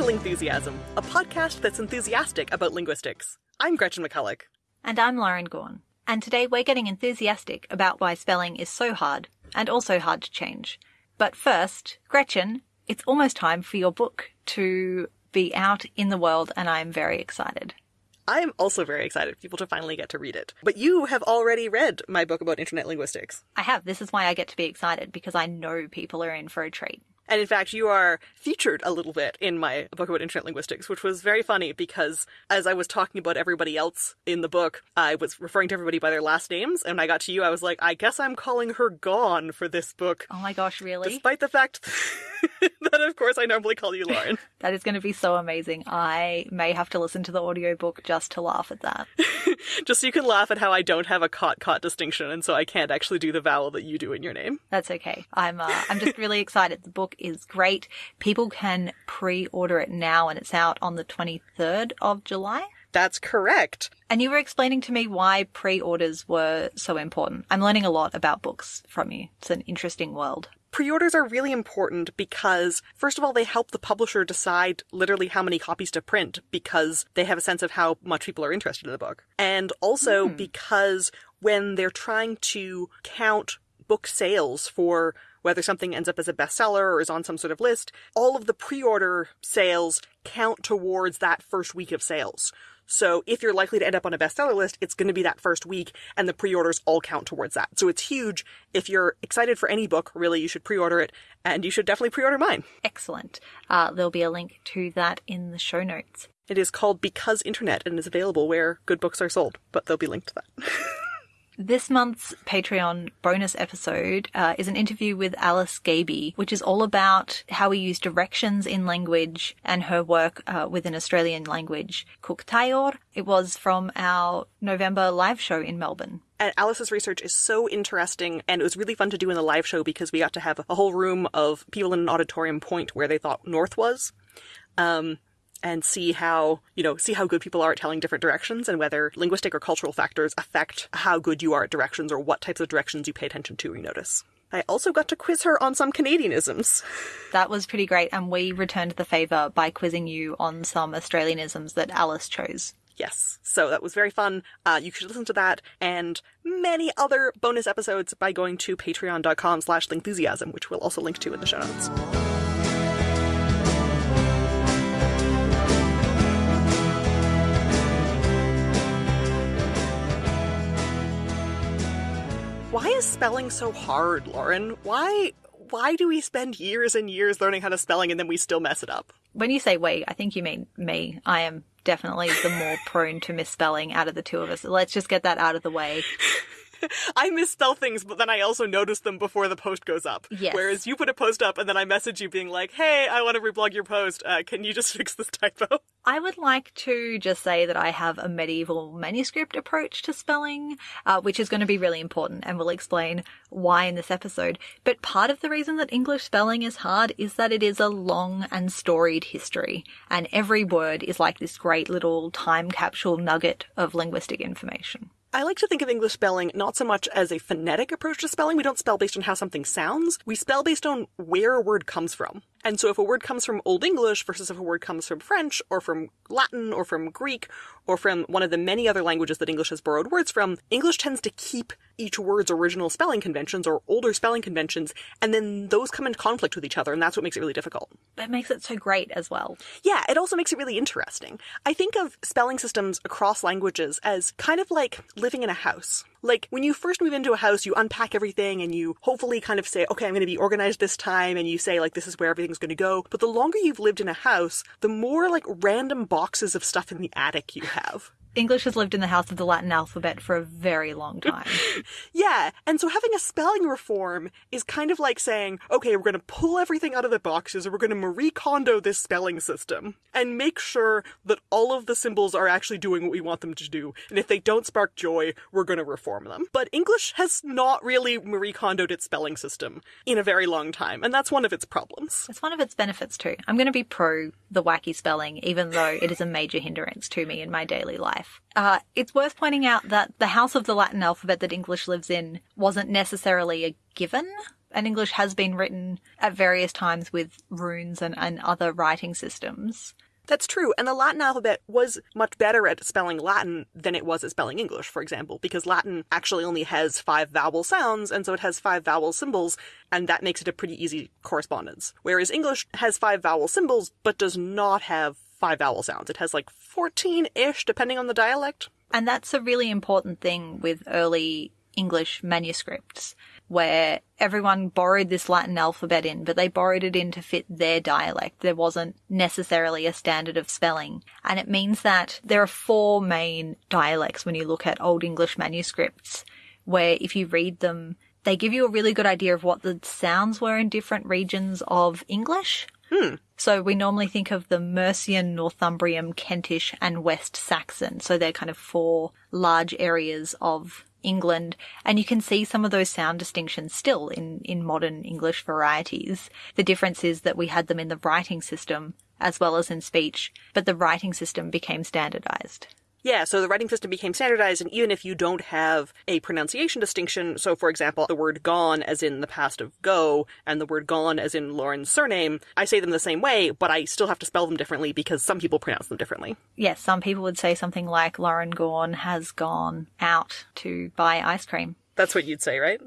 Lingthusiasm, a podcast that's enthusiastic about linguistics. I'm Gretchen McCulloch. And I'm Lauren Gawne. And today we're getting enthusiastic about why spelling is so hard, and also hard to change. But first, Gretchen, it's almost time for your book to be out in the world, and I'm very excited. I am also very excited for people to finally get to read it. But you have already read my book about internet linguistics. I have. This is why I get to be excited, because I know people are in for a treat. And in fact, you are featured a little bit in my book about internet linguistics, which was very funny because as I was talking about everybody else in the book, I was referring to everybody by their last names. And when I got to you, I was like, I guess I'm calling her Gawne for this book. Oh my gosh, really? Despite the fact course, I normally call you Lauren. that is going to be so amazing. I may have to listen to the audiobook just to laugh at that. just so you can laugh at how I don't have a cot cot distinction, and so I can't actually do the vowel that you do in your name. That's okay. I'm uh, I'm just really excited. The book is great. People can pre-order it now and it's out on the 23rd of July. That's correct. And you were explaining to me why pre-orders were so important. I'm learning a lot about books from you. It's an interesting world. Pre-orders are really important because, first of all, they help the publisher decide literally how many copies to print because they have a sense of how much people are interested in the book. And also mm. because when they're trying to count book sales for whether something ends up as a bestseller or is on some sort of list, all of the pre-order sales count towards that first week of sales. So if you're likely to end up on a bestseller list, it's going to be that first week and the pre-orders all count towards that. So it's huge. If you're excited for any book, really, you should pre-order it and you should definitely pre-order mine. Excellent. Uh, there'll be a link to that in the show notes. It is called Because Internet and is available where good books are sold, but there'll be linked to that. This month's Patreon bonus episode uh, is an interview with Alice Gaby, which is all about how we use directions in language and her work uh, with an Australian language, Kuuk It was from our November live show in Melbourne. And Alice's research is so interesting, and it was really fun to do in the live show because we got to have a whole room of people in an auditorium point where they thought north was. Um, and see how, you know, see how good people are at telling different directions and whether linguistic or cultural factors affect how good you are at directions or what types of directions you pay attention to or notice. I also got to quiz her on some Canadianisms. That was pretty great, and we returned the favour by quizzing you on some Australianisms that Alice chose. Yes, so that was very fun. Uh, you should listen to that and many other bonus episodes by going to patreon.com slash lingthusiasm, which we'll also link to in the show notes. Spelling so hard, Lauren? Why why do we spend years and years learning how to spelling and then we still mess it up? When you say we, I think you mean me. I am definitely the more prone to misspelling out of the two of us. Let's just get that out of the way. I misspell things, but then I also notice them before the post goes up. Yes. Whereas you put a post up and then I message you being like, hey, I want to reblog your post. Uh, can you just fix this typo? I would like to just say that I have a medieval manuscript approach to spelling, uh, which is going to be really important and we'll explain why in this episode. But part of the reason that English spelling is hard is that it is a long and storied history and every word is like this great little time capsule nugget of linguistic information. I like to think of English spelling not so much as a phonetic approach to spelling. We don't spell based on how something sounds. We spell based on where a word comes from. And so if a word comes from Old English versus if a word comes from French or from Latin or from Greek or from one of the many other languages that English has borrowed words from, English tends to keep each word's original spelling conventions or older spelling conventions, and then those come in conflict with each other, and that's what makes it really difficult. That makes it so great as well. Yeah, it also makes it really interesting. I think of spelling systems across languages as kind of like living in a house. Like when you first move into a house, you unpack everything and you hopefully kind of say, okay, I'm going to be organized this time. And you say like, this is where everything's going to go. But the longer you've lived in a house, the more like random boxes of stuff in the attic you have. English has lived in the house of the Latin alphabet for a very long time. yeah, and so having a spelling reform is kind of like saying, okay, we're going to pull everything out of the boxes we're going to Marie Kondo this spelling system and make sure that all of the symbols are actually doing what we want them to do. And if they don't spark joy, we're going to reform them. But English has not really Marie Kondoed its spelling system in a very long time, and that's one of its problems. It's one of its benefits too. I'm going to be pro the wacky spelling, even though it is a major hindrance to me in my daily life life. Uh, it's worth pointing out that the house of the Latin alphabet that English lives in wasn't necessarily a given. And English has been written at various times with runes and, and other writing systems. That's true, and the Latin alphabet was much better at spelling Latin than it was at spelling English, for example, because Latin actually only has five vowel sounds, and so it has five vowel symbols, and that makes it a pretty easy correspondence. Whereas English has five vowel symbols, but does not have five vowel sounds. It has like 14 ish, depending on the dialect. And that's a really important thing with early English manuscripts, where everyone borrowed this Latin alphabet in, but they borrowed it in to fit their dialect. There wasn't necessarily a standard of spelling. And it means that there are four main dialects when you look at Old English manuscripts, where if you read them, they give you a really good idea of what the sounds were in different regions of English. Hmm. So we normally think of the Mercian, Northumbrian, Kentish, and West Saxon. So they're kind of four large areas of England, and you can see some of those sound distinctions still in, in modern English varieties. The difference is that we had them in the writing system as well as in speech, but the writing system became standardized. Yeah, so the writing system became standardized, and even if you don't have a pronunciation distinction, so for example, the word gone as in the past of go, and the word gone as in Lauren's surname, I say them the same way, but I still have to spell them differently because some people pronounce them differently. Yes, some people would say something like Lauren Gorn has gone out to buy ice cream. That's what you'd say, right?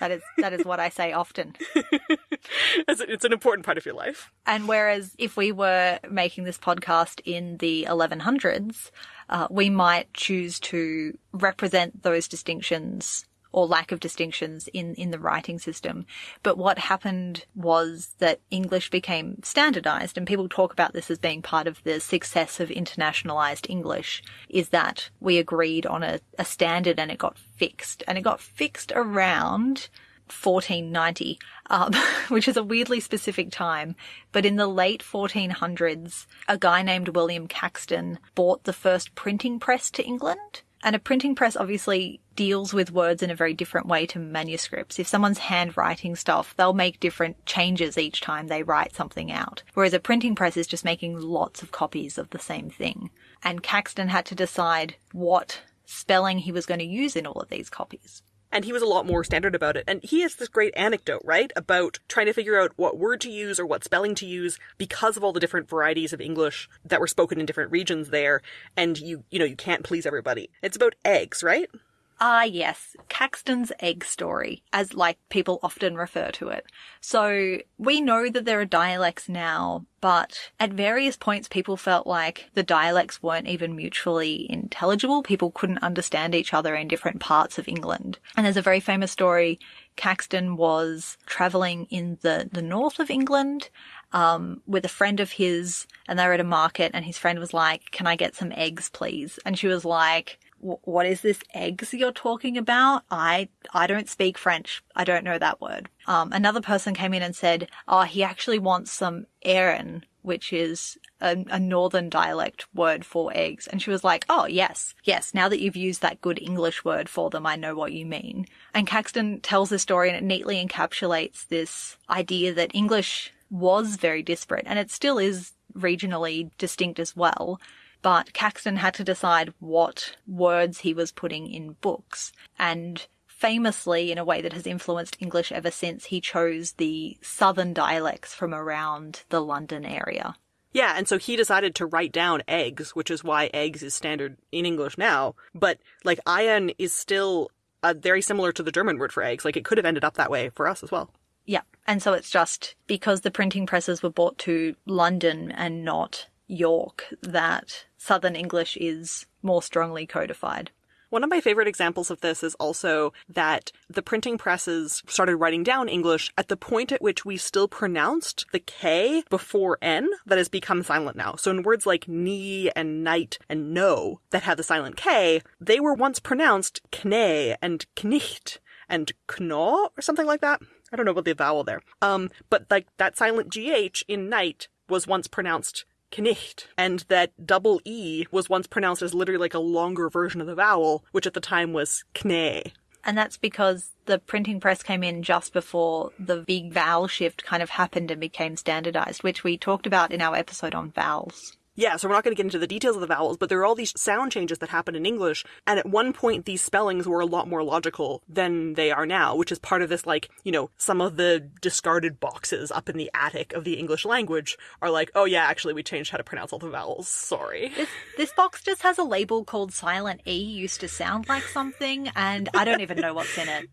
That is that is what I say often. it's an important part of your life. And whereas if we were making this podcast in the 1100s, uh, we might choose to represent those distinctions or lack of distinctions in, in the writing system. But what happened was that English became standardized and people talk about this as being part of the success of internationalized English is that we agreed on a, a standard and it got fixed and it got fixed around 1490, um, which is a weirdly specific time. But in the late 1400s, a guy named William Caxton bought the first printing press to England. And a printing press obviously deals with words in a very different way to manuscripts. If someone's handwriting stuff, they'll make different changes each time they write something out. Whereas a printing press is just making lots of copies of the same thing. And Caxton had to decide what spelling he was going to use in all of these copies and he was a lot more standard about it. And he has this great anecdote, right, about trying to figure out what word to use or what spelling to use because of all the different varieties of English that were spoken in different regions there. And you, you know, you can't please everybody. It's about eggs, right? Ah, yes, Caxton's egg story, as like people often refer to it. So we know that there are dialects now, but at various points people felt like the dialects weren't even mutually intelligible. People couldn't understand each other in different parts of England. And there's a very famous story. Caxton was traveling in the, the north of England um, with a friend of his and they were at a market and his friend was like, can I get some eggs, please? And she was like, what is this eggs you're talking about? I, I don't speak French. I don't know that word. Um, another person came in and said, oh, he actually wants some eyren, which is a, a, northern dialect word for eggs. And she was like, oh, yes, yes, now that you've used that good English word for them, I know what you mean. And Caxton tells the story and it neatly encapsulates this idea that English was very disparate and it still is regionally distinct as well but Caxton had to decide what words he was putting in books. And famously, in a way that has influenced English ever since, he chose the southern dialects from around the London area. Yeah, and so he decided to write down eggs, which is why eggs is standard in English now. But like eyren is still uh, very similar to the German word for eggs. Like it could have ended up that way for us as well. Yeah, and so it's just because the printing presses were brought to London and not York that Southern English is more strongly codified. One of my favorite examples of this is also that the printing presses started writing down English at the point at which we still pronounced the K before N that has become silent now. So in words like knee and night and no that have the silent K, they were once pronounced kne and knicht and knaw or something like that. I don't know about the vowel there. Um, but like that silent GH in night was once pronounced Knicht, and that double E was once pronounced as literally like a longer version of the vowel, which at the time was Kne. And that's because the printing press came in just before the big vowel shift kind of happened and became standardized, which we talked about in our episode on vowels. Yeah, so we're not going to get into the details of the vowels, but there are all these sound changes that happen in English, and at one point these spellings were a lot more logical than they are now, which is part of this, like, you know, some of the discarded boxes up in the attic of the English language are like, oh yeah, actually we changed how to pronounce all the vowels, sorry. This, this box just has a label called Silent E, used to sound like something, and I don't even know what's in it.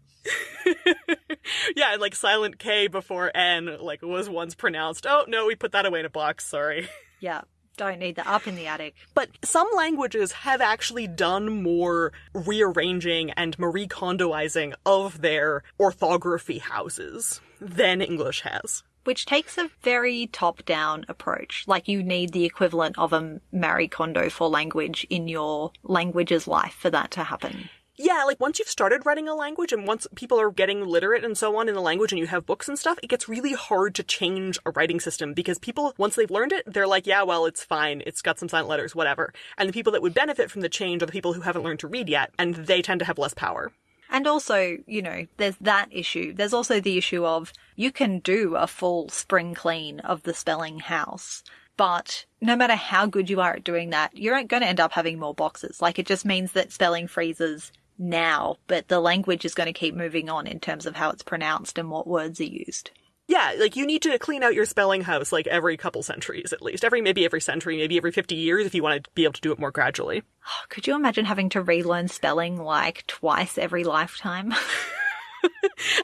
yeah, and like silent K before N, like was once pronounced. Oh no, we put that away in a box, sorry. Yeah, don't need that up in the attic. But some languages have actually done more rearranging and Marie Kondoizing of their orthography houses than English has. Which takes a very top down approach. Like you need the equivalent of a Marie Kondo for language in your language's life for that to happen. Yeah, like once you've started writing a language and once people are getting literate and so on in the language and you have books and stuff, it gets really hard to change a writing system because people, once they've learned it, they're like, yeah, well, it's fine. It's got some silent letters, whatever. And the people that would benefit from the change are the people who haven't learned to read yet, and they tend to have less power. And also, you know, there's that issue. There's also the issue of you can do a full spring clean of the spelling house. But no matter how good you are at doing that, you're going to end up having more boxes. Like it just means that spelling freezes now, but the language is going to keep moving on in terms of how it's pronounced and what words are used. Yeah, like you need to clean out your spelling house like every couple centuries at least. Every maybe every century, maybe every 50 years if you want to be able to do it more gradually. Oh, could you imagine having to relearn spelling like twice every lifetime?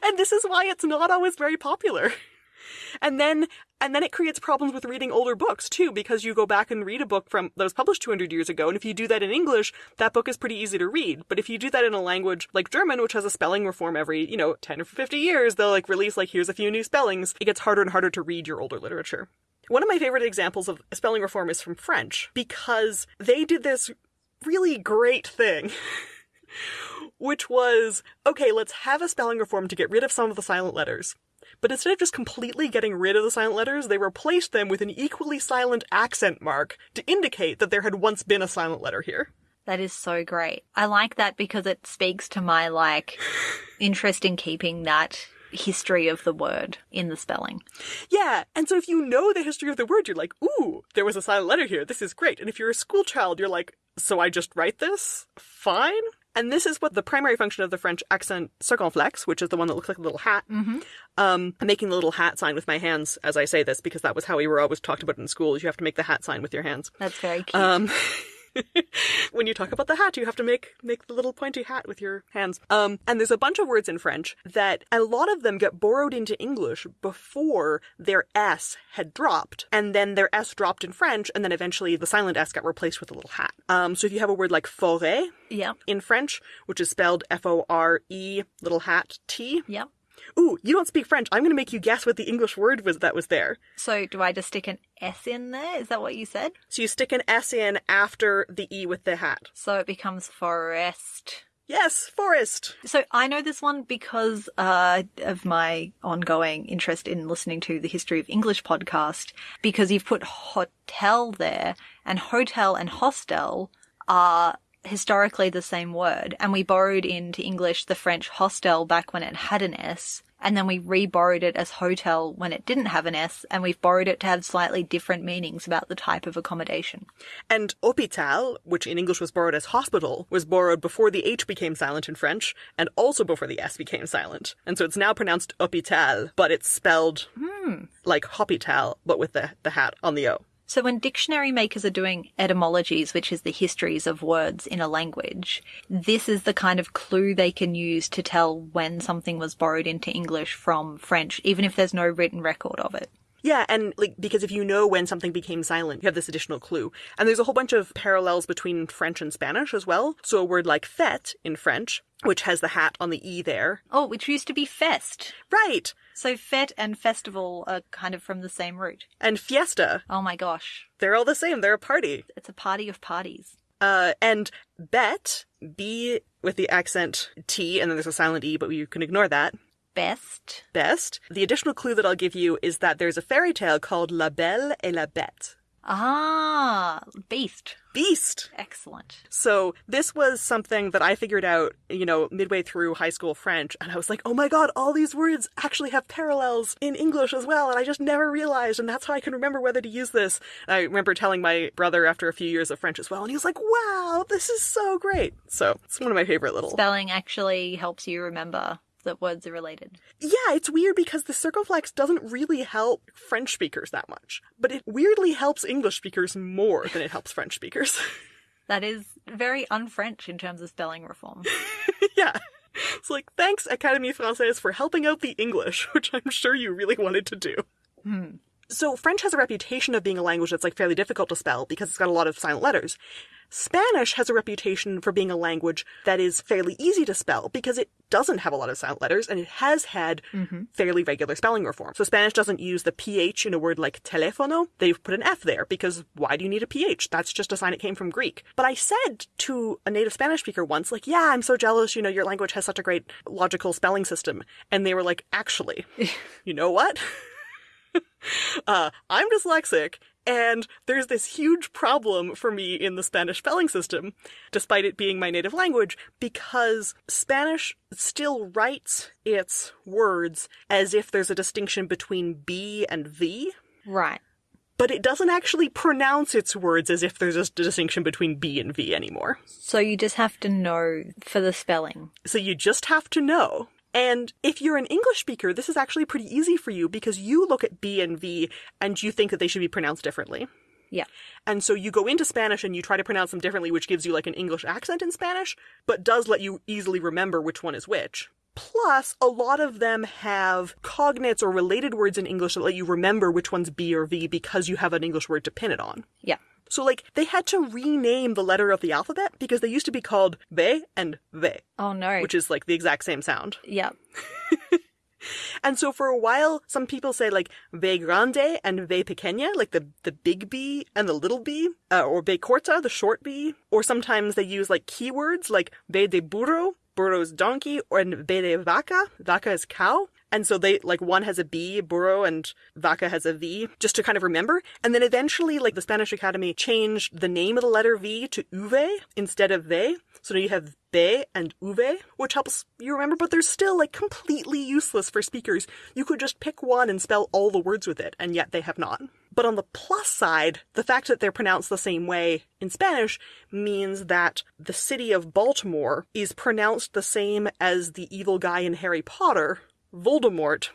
and this is why it's not always very popular. And then and then it creates problems with reading older books too, because you go back and read a book from that was published 200 years ago, and if you do that in English, that book is pretty easy to read. But if you do that in a language like German, which has a spelling reform every, you know, 10 or 50 years, they'll like release like, here's a few new spellings. It gets harder and harder to read your older literature. One of my favorite examples of a spelling reform is from French, because they did this really great thing. which was, okay, let's have a spelling reform to get rid of some of the silent letters. But instead of just completely getting rid of the silent letters, they replaced them with an equally silent accent mark to indicate that there had once been a silent letter here. That is so great. I like that because it speaks to my like interest in keeping that history of the word in the spelling. Yeah, and so if you know the history of the word, you're like, ooh, there was a silent letter here. This is great. And if you're a school child, you're like, so I just write this? Fine. And this is what the primary function of the French accent circonflexe, which is the one that looks like a little hat. Mm-hmm. Um, I'm making the little hat sign with my hands as I say this because that was how we were always talked about in school. Is You have to make the hat sign with your hands. That's very cute. Um, when you talk about the hat, you have to make make the little pointy hat with your hands. Um, and there's a bunch of words in French that a lot of them get borrowed into English before their S had dropped, and then their S dropped in French, and then eventually the silent S got replaced with a little hat. Um, so if you have a word like forêt yeah. in French, which is spelled F O R E little hat T. Yeah. Ooh, you don't speak French. I'm going to make you guess what the English word was that was there. So do I just stick an S in there? Is that what you said? So you stick an S in after the E with the hat. So it becomes forest. Yes, forest. So I know this one because uh, of my ongoing interest in listening to the History of English podcast, because you've put hotel there, and hotel and hostel are historically the same word, and we borrowed into English the French hostel back when it had an S, and then we re-borrowed it as hotel when it didn't have an S, and we've borrowed it to have slightly different meanings about the type of accommodation. And hôpital, which in English was borrowed as hospital, was borrowed before the H became silent in French, and also before the S became silent. And so it's now pronounced hôpital, but it's spelled hmm. like hôpital, but with the, the hat on the O. So when dictionary makers are doing etymologies, which is the histories of words in a language, this is the kind of clue they can use to tell when something was borrowed into English from French, even if there's no written record of it. Yeah, and like because if you know when something became silent, you have this additional clue. And there's a whole bunch of parallels between French and Spanish as well. So a word like fête in French, which has the hat on the E there. Oh, which used to be fest. Right. So fete and festival are kind of from the same root. And fiesta. Oh my gosh. They're all the same. They're a party. It's a party of parties. Uh, and bet, B with the accent T, and then there's a silent E, but you can ignore that. Best. Best. The additional clue that I'll give you is that there's a fairy tale called La Belle et la Bête. Ah, beast. Beast. Excellent. So this was something that I figured out, you know, midway through high school French, and I was like, oh my god, all these words actually have parallels in English as well, and I just never realized, and that's how I can remember whether to use this. And I remember telling my brother after a few years of French as well, and he was like, wow, this is so great. So it's one of my favorite little. Spelling actually helps you remember that words are related. Yeah, it's weird because the circumflex doesn't really help French speakers that much, but it weirdly helps English speakers more than it helps French speakers. That is very un-French in terms of spelling reform. yeah. It's like, thanks, Académie Française, for helping out the English, which I'm sure you really wanted to do. Hmm. So French has a reputation of being a language that's like fairly difficult to spell because it's got a lot of silent letters. Spanish has a reputation for being a language that is fairly easy to spell because it doesn't have a lot of silent letters and it has had fairly regular spelling reform. So Spanish doesn't use the ph in a word like teléfono. They've put an f there because why do you need a ph? That's just a sign it came from Greek. But I said to a native Spanish speaker once, like, yeah, I'm so jealous, you know, your language has such a great logical spelling system. And they were like, actually, you know what? uh, I'm dyslexic, and there's this huge problem for me in the Spanish spelling system, despite it being my native language, because Spanish still writes its words as if there's a distinction between B and V, Right. but it doesn't actually pronounce its words as if there's a distinction between B and V anymore. So you just have to know for the spelling. So you just have to know. And if you're an English speaker, this is actually pretty easy for you because you look at B and V and you think that they should be pronounced differently. Yeah. And so you go into Spanish and you try to pronounce them differently, which gives you like an English accent in Spanish, but does let you easily remember which one is which. Plus, a lot of them have cognates or related words in English that let you remember which one's B or V because you have an English word to pin it on. Yeah. So, like, they had to rename the letter of the alphabet because they used to be called ve and ve, Oh no. which is like the exact same sound. yeah. And so for a while, some people say like ve grande and ve pequeña, like the, the big B and the little b, uh, or ve corta, the short b. Or sometimes they use like keywords like ve de burro, burro's donkey, or and ve de vaca, vaca is cow. And so they, like, one has a B, burro, and vaca has a V, just to kind of remember. And then eventually, like, the Spanish Academy changed the name of the letter V to uve instead of ve. So now you have be and uve, which helps you remember, but they're still, like, completely useless for speakers. You could just pick one and spell all the words with it, and yet they have not. But on the plus side, the fact that they're pronounced the same way in Spanish means that the city of Baltimore is pronounced the same as the evil guy in Harry Potter, Voldemort,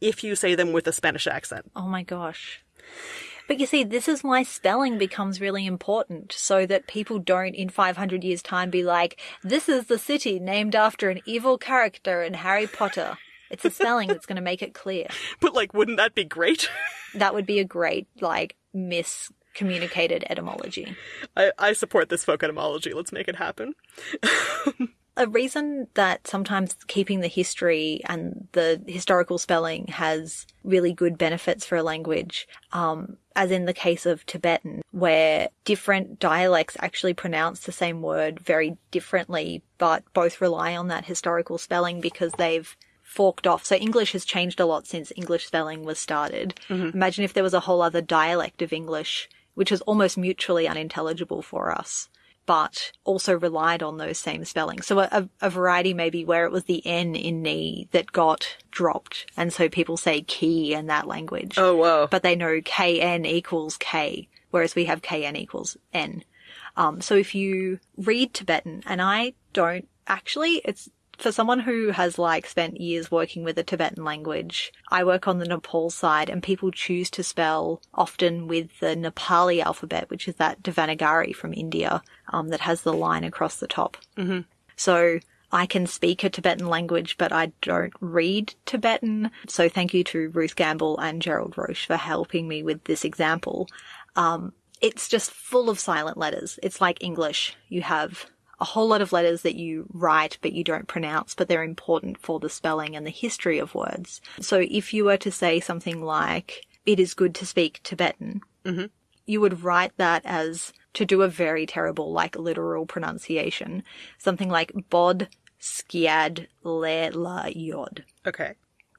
if you say them with a Spanish accent. Oh my gosh. But you see, this is why spelling becomes really important so that people don't in 500 years' time be like, this is the city named after an evil character in Harry Potter. It's the spelling that's going to make it clear. But, like, wouldn't that be great? That would be a great, like, miscommunicated etymology. I, I support this folk etymology. Let's make it happen. a reason that sometimes keeping the history and the historical spelling has really good benefits for a language, um, as in the case of Tibetan, where different dialects actually pronounce the same word very differently, but both rely on that historical spelling because they've forked off. So English has changed a lot since English spelling was started. Imagine if there was a whole other dialect of English, which is almost mutually unintelligible for us but also relied on those same spellings. So a, a, variety maybe where it was the N in knee that got dropped. And so people say key in that language. Oh, wow. But they know KN equals K, whereas we have KN equals N. Um, so if you read Tibetan, and I don't actually, it's for someone who has like spent years working with the Tibetan language, I work on the Nepal side and people choose to spell often with the Nepali alphabet, which is that Devanagari from India, um, that has the line across the top. Mm-hmm. So I can speak a Tibetan language, but I don't read Tibetan. So thank you to Ruth Gamble and Gerald Roche for helping me with this example. Um, it's just full of silent letters. It's like English. You have a whole lot of letters that you write but you don't pronounce, but they're important for the spelling and the history of words. So if you were to say something like, it is good to speak Tibetan, mm-hmm. you would write that as to do a very terrible, like literal pronunciation. Something like bod skiad le la yod. Okay.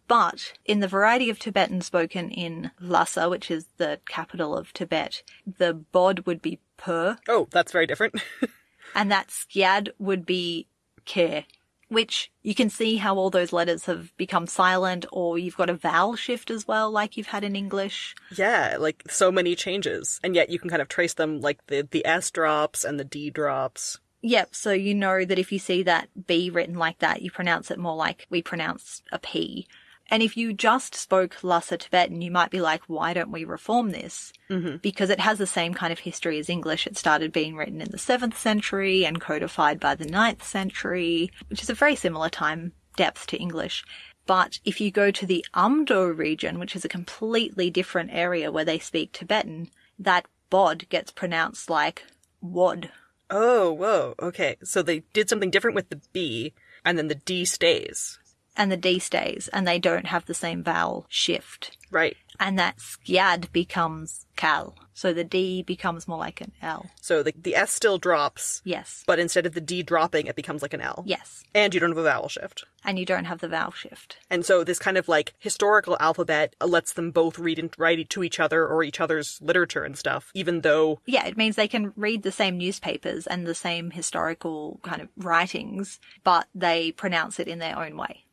But in the variety of Tibetan spoken in Lhasa, which is the capital of Tibet, the bod would be per, Oh, that's very different. and that skyad would be care, which you can see how all those letters have become silent, or you've got a vowel shift as well, like you've had in English. yeah, like so many changes. And yet you can kind of trace them like the, the S drops and the D drops. Yep, so you know that if you see that B written like that, you pronounce it more like we pronounce a P. And if you just spoke Lhasa Tibetan, you might be like, why don't we reform this? Mm-hmm. Because it has the same kind of history as English. It started being written in the 7th century and codified by the 9th century, which is a very similar time depth to English. But if you go to the Amdo region, which is a completely different area where they speak Tibetan, that bod gets pronounced like wod. Oh, whoa. Okay. So they did something different with the B and then the D stays. And the D stays, and they don't have the same vowel shift. Right. And that skyad becomes kal. So the D becomes more like an L. So the, the S still drops, Yes. but instead of the D dropping, it becomes like an L. Yes. And you don't have a vowel shift. And you don't have the vowel shift. And so this kind of like historical alphabet lets them both read and write to each other or each other's literature and stuff, even though Yeah, it means they can read the same newspapers and the same historical kind of writings, but they pronounce it in their own way.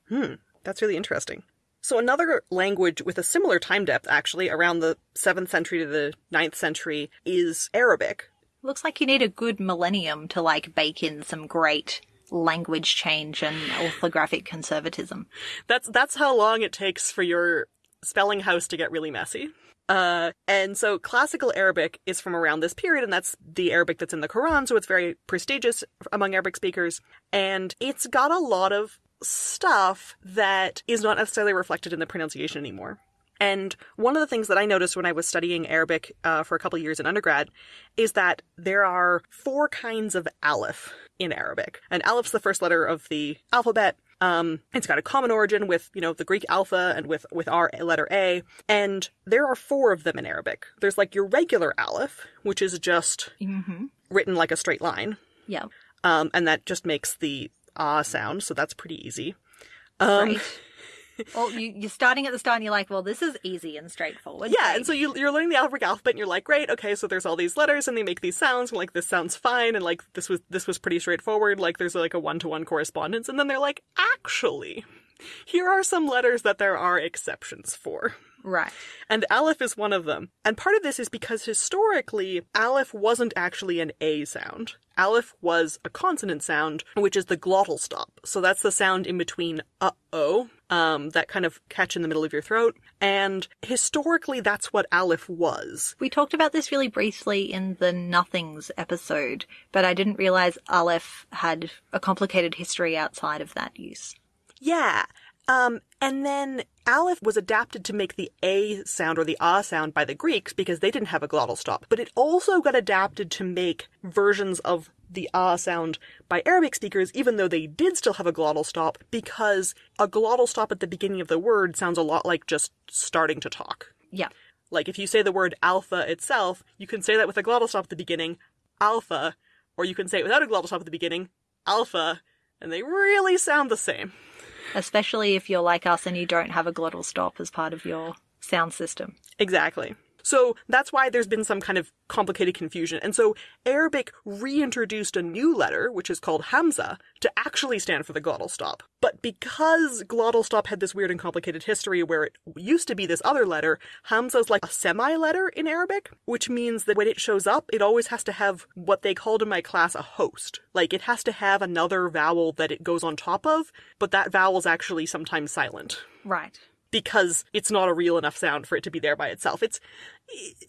That's really interesting. So another language with a similar time depth, actually, around the 7th century to the 9th century, is Arabic. Looks like you need a good millennium to like bake in some great language change and orthographic conservatism. That's that's how long it takes for your spelling house to get really messy. Uh, and so classical Arabic is from around this period, and that's the Arabic that's in the Quran, so it's very prestigious among Arabic speakers. And it's got a lot of stuff that is not necessarily reflected in the pronunciation anymore. And one of the things that I noticed when I was studying Arabic uh, for a couple years in undergrad is that there are four kinds of aleph in Arabic. And aleph's the first letter of the alphabet. Um, it's got a common origin with, you know, the Greek alpha and with, with our letter A. And there are four of them in Arabic. There's like your regular aleph, which is just Mm-hmm. written like a straight line. Yeah. Um, and that just makes the ah sound, so that's pretty easy. Um, Right. well, you, you're starting at the start and you're like, well, this is easy and straightforward. Yeah, Great. and so you, you're learning the Arabic alphabet, and you're like, great, okay, so there's all these letters, and they make these sounds, and like this sounds fine, and like this was this was pretty straightforward. Like there's like a one to one correspondence, and then they're like, actually, here are some letters that there are exceptions for. Right. And Aleph is one of them. And part of this is because historically, Aleph wasn't actually an A sound. Aleph was a consonant sound, which is the glottal stop. So that's the sound in between uh oh, um, that kind of catch in the middle of your throat. And historically, that's what Aleph was. We talked about this really briefly in the Nothings episode, but I didn't realize Aleph had a complicated history outside of that use. Yeah. Um, and then Aleph was adapted to make the A sound or the Ah sound by the Greeks because they didn't have a glottal stop. But it also got adapted to make versions of the Ah sound by Arabic speakers, even though they did still have a glottal stop, because a glottal stop at the beginning of the word sounds a lot like just starting to talk. Yeah. Like if you say the word alpha itself, you can say that with a glottal stop at the beginning, alpha, or you can say it without a glottal stop at the beginning, alpha, and they really sound the same. Especially if you're like us and you don't have a glottal stop as part of your sound system. Exactly. So that's why there's been some kind of complicated confusion. And so Arabic reintroduced a new letter, which is called Hamza, to actually stand for the glottal stop. But because glottal stop had this weird and complicated history where it used to be this other letter, Hamza is like a semi letter in Arabic, which means that when it shows up, it always has to have what they called in my class a host. Like it has to have another vowel that it goes on top of, but that vowel is actually sometimes silent Right. Because it's not a real enough sound for it to be there by itself. It's,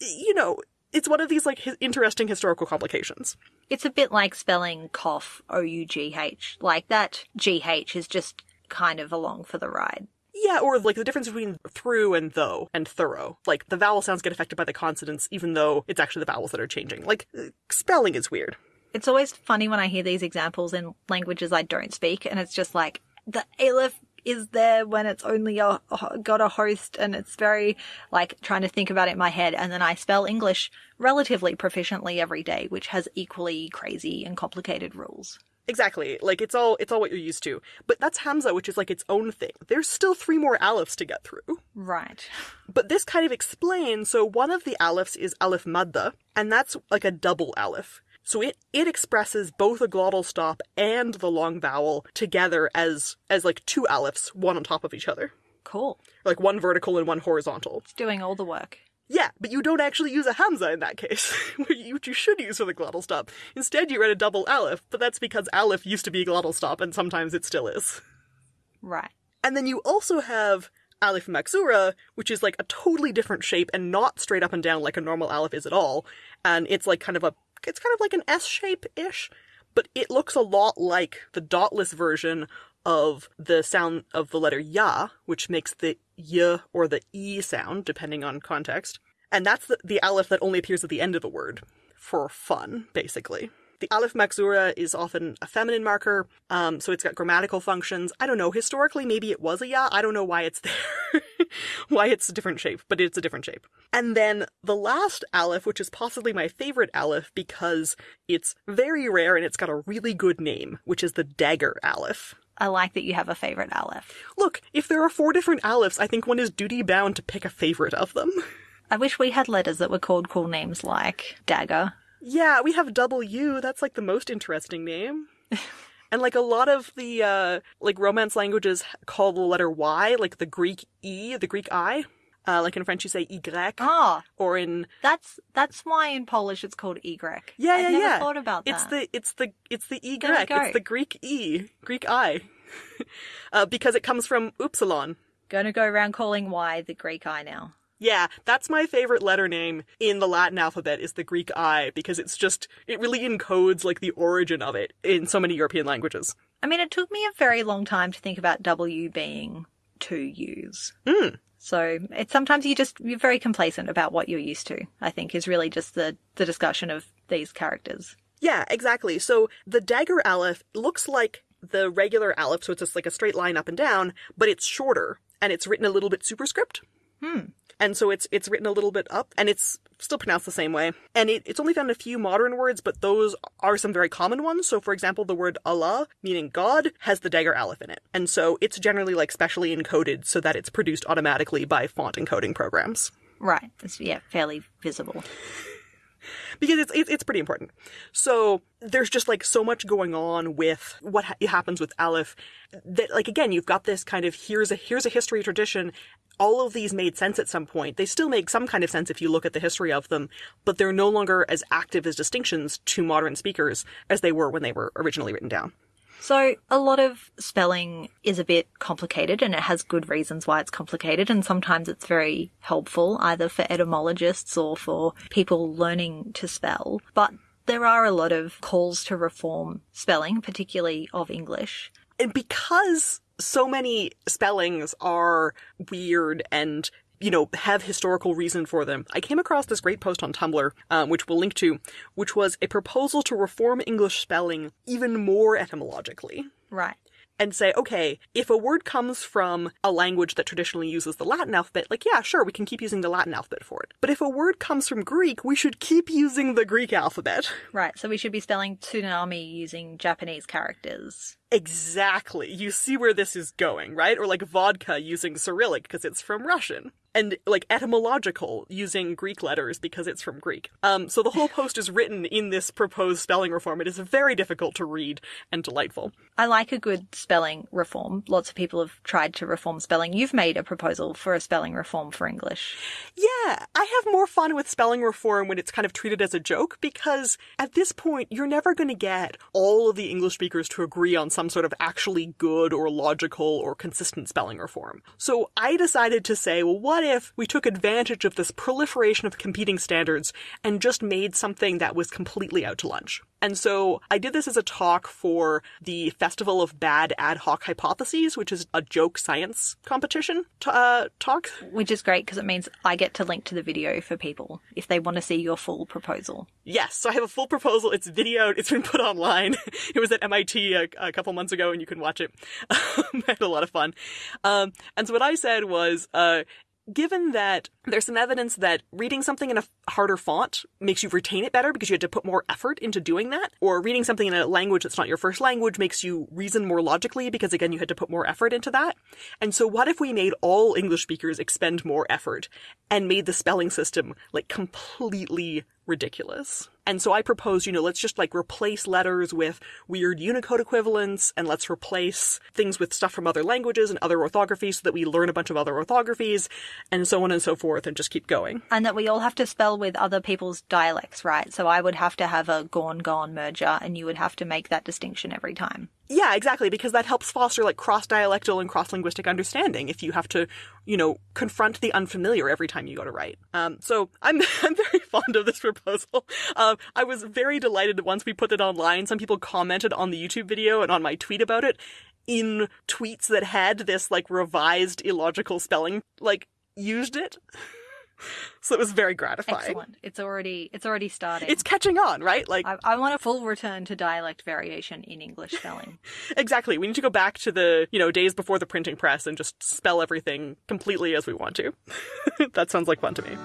you know, it's one of these like interesting historical complications. It's a bit like spelling cough, O U G H. Like that GH is just kind of along for the ride. Yeah, or like the difference between through and though and thorough. Like the vowel sounds get affected by the consonants, even though it's actually the vowels that are changing. Like uh, spelling is weird. It's always funny when I hear these examples in languages I don't speak, and it's just like the aleph is there when it's only a, got a host, and it's very like trying to think about it in my head, and then I spell English relatively proficiently every day, which has equally crazy and complicated rules. Exactly. Like it's all it's all what you're used to. But that's Hamza, which is like its own thing. There's still three more aleph to get through. Right. But this kind of explains so one of the alephs is aleph madda, and that's like a double aleph. So it, it expresses both a glottal stop and the long vowel together as as like two alephs, one on top of each other. Cool. Like one vertical and one horizontal. It's doing all the work. Yeah, but you don't actually use a hamza in that case, which you should use for the glottal stop. Instead, you read a double aleph, but that's because aleph used to be a glottal stop, and sometimes it still is. Right. And then you also have aleph maksura, which is like a totally different shape and not straight up and down like a normal aleph is at all. And it's like kind of a, it's kind of like an S shape ish, but it looks a lot like the dotless version of the sound of the letter ya, which makes the y or the e sound, depending on context. And that's the, the aleph that only appears at the end of a word for fun, basically. The aleph maksura is often a feminine marker, um, so it's got grammatical functions. I don't know, historically maybe it was a ya, I don't know why it's there, why it's a different shape, but it's a different shape. And then the last aleph, which is possibly my favorite aleph because it's very rare and it's got a really good name, which is the dagger aleph. I like that you have a favorite aleph. Look, if there are four different alephs, I think one is duty bound to pick a favorite of them. I wish we had letters that were called cool names like Dagger. Yeah, we have W. That's like the most interesting name. and like a lot of the uh like romance languages call the letter Y, like the Greek E, the Greek I. Uh, like in French, you say Y. Ah, Or in that's that's why in Polish it's called Y. yeah, I've yeah, never yeah. thought about that. It's the it's the it's the Y. There we go. It's the Greek E, Greek I, uh, because it comes from upsilon. Gonna go around calling Y the Greek I now. Yeah, that's my favorite letter name in the Latin alphabet is the Greek I because it's just it really encodes like the origin of it in so many European languages. I mean, it took me a very long time to think about W being two U's. Mm. So it's sometimes you just you're very complacent about what you're used to. I think is really just the the discussion of these characters. Yeah, exactly. So the dagger aleph looks like the regular aleph, so it's just like a straight line up and down, but it's shorter and it's written a little bit superscript. Hmm. And so it's it's written a little bit up, and it's still pronounced the same way. And it, it's only found in a few modern words, but those are some very common ones. So, for example, the word Allah, meaning God, has the dagger aleph in it, and so it's generally like specially encoded so that it's produced automatically by font encoding programs Right. It's yeah, fairly visible. Because it's it's, it's pretty important. So there's just like so much going on with what ha- happens with Aleph that like again you've got this kind of here's a here's a history tradition. All of these made sense at some point. They still make some kind of sense if you look at the history of them, but they're no longer as active as distinctions to modern speakers as they were when they were originally written down. So a lot of spelling is a bit complicated and it has good reasons why it's complicated and sometimes it's very helpful either for etymologists or for people learning to spell. But there are a lot of calls to reform spelling, particularly of English. and because so many spellings are weird and you know have historical reason for them i came across this great post on tumblr um, which we'll link to which was a proposal to reform english spelling even more etymologically Right. and say, okay, if a word comes from a language that traditionally uses the Latin alphabet, like, yeah, sure, we can keep using the Latin alphabet for it. But if a word comes from Greek, we should keep using the Greek alphabet. Right. So we should be spelling tsunami using Japanese characters. Exactly. You see where this is going, right? Or like vodka using Cyrillic because it's from Russian. And like etymological using Greek letters because it's from Greek. Um, so the whole post is written in this proposed spelling reform. It is very difficult to read and delightful. I like a good spelling reform. Lots of people have tried to reform spelling. You've made a proposal for a spelling reform for English. Yeah, I have more fun with spelling reform when it's kind of treated as a joke because at this point, you're never going to get all of the English speakers to agree on some sort of actually good or logical or consistent spelling reform. So I decided to say, well, what if we took advantage of this proliferation of competing standards and just made something that was completely out to lunch? And so I did this as a talk for the Festival of Bad Ad Hoc Hypotheses, which is a joke science competition uh, talk. Which is great because it means I get to link to the video for people if they want to see your full proposal. Yes, so I have a full proposal. It's videoed. It's been put online. It was at MIT a, a couple months ago, and you can watch it. I had a lot of fun. Um, and so what I said was, uh, given that there's some evidence that reading something in a harder font makes you retain it better because you had to put more effort into doing that, or reading something in a language that's not your first language makes you reason more logically because again you had to put more effort into that. And so what if we made all English speakers expend more effort and made the spelling system like completely ridiculous. And so I propose, you know, let's just like replace letters with weird Unicode equivalents and let's replace things with stuff from other languages and other orthographies so that we learn a bunch of other orthographies and so on and so forth and just keep going. And that we all have to spell with other people's dialects, right? So I would have to have a gone gone merger and you would have to make that distinction every time. Yeah, exactly, because that helps foster like cross-dialectal and cross-linguistic understanding if you have to, you know, confront the unfamiliar every time you go to write. Um, so I'm, I'm very fond of this proposal. Um, I was very delighted once we put it online, some people commented on the YouTube video and on my tweet about it in tweets that had this like revised illogical spelling, like used it. so it was very gratifying. Excellent. It's already it's already starting. It's catching on, right? Like I, I want a full return to dialect variation in English spelling. exactly. We need to go back to the, you know, days before the printing press and just spell everything completely as we want to. that sounds like fun to me.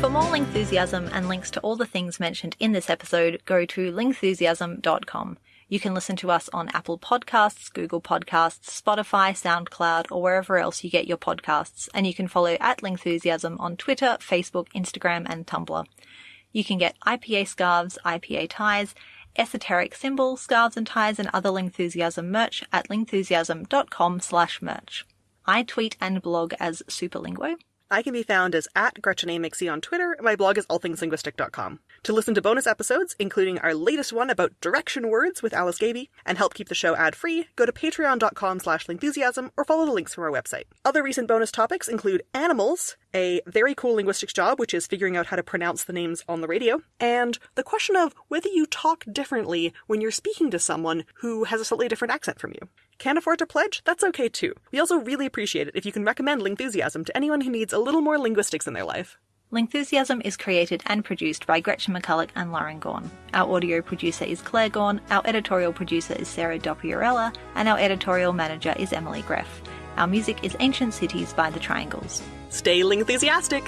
For more Lingthusiasm and links to all the things mentioned in this episode, go to lingthusiasm.com. You can listen to us on Apple Podcasts, Google Podcasts, Spotify, SoundCloud, or wherever else you get your podcasts. And you can follow at Lingthusiasm on Twitter, Facebook, Instagram, and Tumblr. You can get IPA scarves, IPA ties, esoteric symbols, scarves and ties, and other Lingthusiasm merch at lingthusiasm.com slash merch. I tweet and blog as Superlinguo. I can be found as at GretchenAMcC on Twitter, and my blog is allthingslinguistic.com. To listen to bonus episodes, including our latest one about direction words with Alice Gaby, and help keep the show ad-free, go to patreon.com slash lingthusiasm or follow the links from our website. Other recent bonus topics include animals, a very cool linguistics job, which is figuring out how to pronounce the names on the radio, and the question of whether you talk differently when you're speaking to someone who has a slightly different accent from you. Can't afford to pledge? That's okay too. We also really appreciate it if you can recommend Lingthusiasm to anyone who needs a little more linguistics in their life. Lingthusiasm is created and produced by Gretchen McCulloch and Lauren Gawne. Our audio producer is Claire Gawne, our editorial producer is Sarah Dopierala, and our editorial manager is Emily Gref. Our music is Ancient Cities by The Triangles. Stay Lingthusiastic!